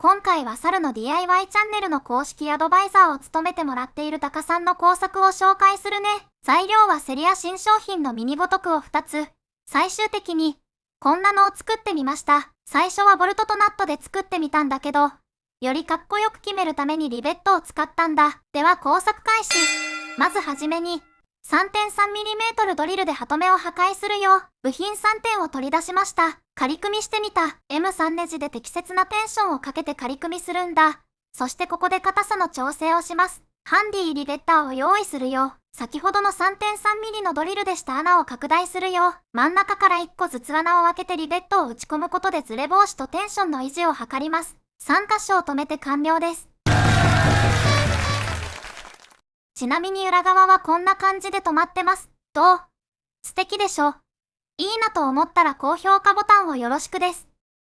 今回は猿の DIY チャンネルの公式アドバイザーを務めてもらっているタカさんの工作を紹介するね。材料はセリア新商品のミニボトクを2つ。最終的に、こんなのを作ってみました。最初はボルトとナットで作ってみたんだけど、よりかっこよく決めるためにリベットを使ったんだ。では工作開始。まずはじめに、3.3mm ドリルでハトメを破壊するよう、部品3点を取り出しました。仮組みしてみた。M3 ネジで適切なテンションをかけて仮組みするんだ。そしてここで硬さの調整をします。ハンディリベッターを用意するよ。先ほどの 3.3mm のドリルでした穴を拡大するよ。真ん中から1個ずつ穴を開けてリベットを打ち込むことでズレ防止とテンションの維持を図ります。3箇所を止めて完了です。ちなみに裏側はこんな感じで止まってます。どう素敵でしょいいなと思ったら高評価ボタンをよろしくです。